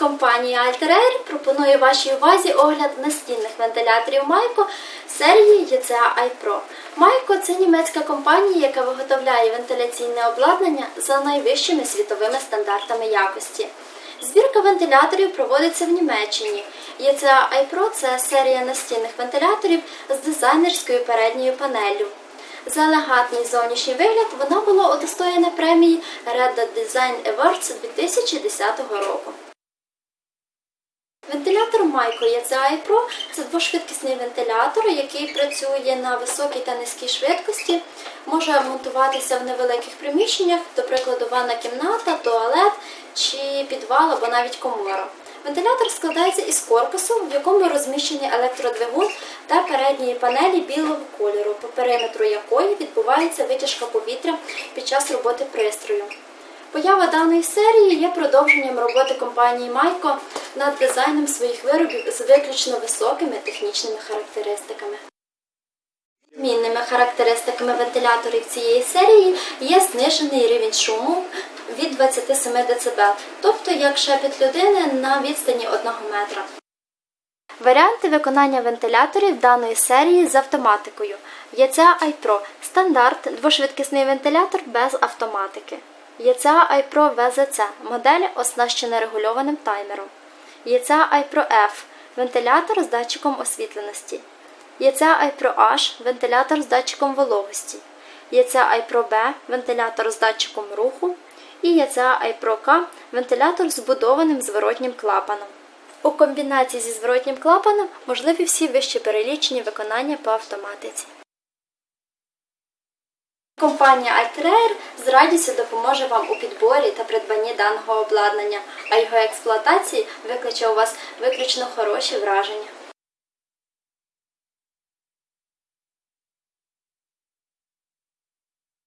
Компанія Alter пропонує вашій увазі огляд настінних вентиляторів Майко серії ECA iPro. Майко це німецька компанія, яка виготовляє вентиляційне обладнання за найвищими світовими стандартами якості. Збірка вентиляторів проводиться в Німеччині. ECA iPro – це серія настінних вентиляторів з дизайнерською передньою панеллю. За елегантний зовнішній вигляд вона була удостоєна премії Red Design Awards 2010 року. Вентилятор Майко ECI Pro – це двошвидкісний вентилятор, який працює на високій та низькій швидкості, може монтуватися в невеликих приміщеннях, до прикладу, ванна кімната, туалет чи підвал або навіть комора. Вентилятор складається із корпусу, в якому розміщені електродвигун та передньої панелі білого кольору, по периметру якої відбувається витяжка повітря під час роботи пристрою. Поява даної серії є продовженням роботи компанії Майко над дизайном своїх виробів з виключно високими технічними характеристиками. Відмінними характеристиками вентиляторів цієї серії є знижений рівень шуму від 27 дБ, тобто як шепіт людини на відстані 1 метра. Варіанти виконання вентиляторів даної серії з автоматикою. Яця iPro – стандарт двошвидкісний вентилятор без автоматики. Яця iPro VZC – модель оснащена регульованим таймером. Яця iPro F – вентилятор з датчиком освітленості. Яця iPro H – вентилятор з датчиком вологості. Яця iPro B – вентилятор з датчиком руху. І яця iPro K – вентилятор з збудованим зворотнім клапаном. У комбінації зі зворотнім клапаном можливі всі вище перелічені виконання по автоматиці. Компанія Altrair з радістю допоможе вам у підборі та придбанні даного обладнання, а його експлуатації викличе у вас виключно хороші враження.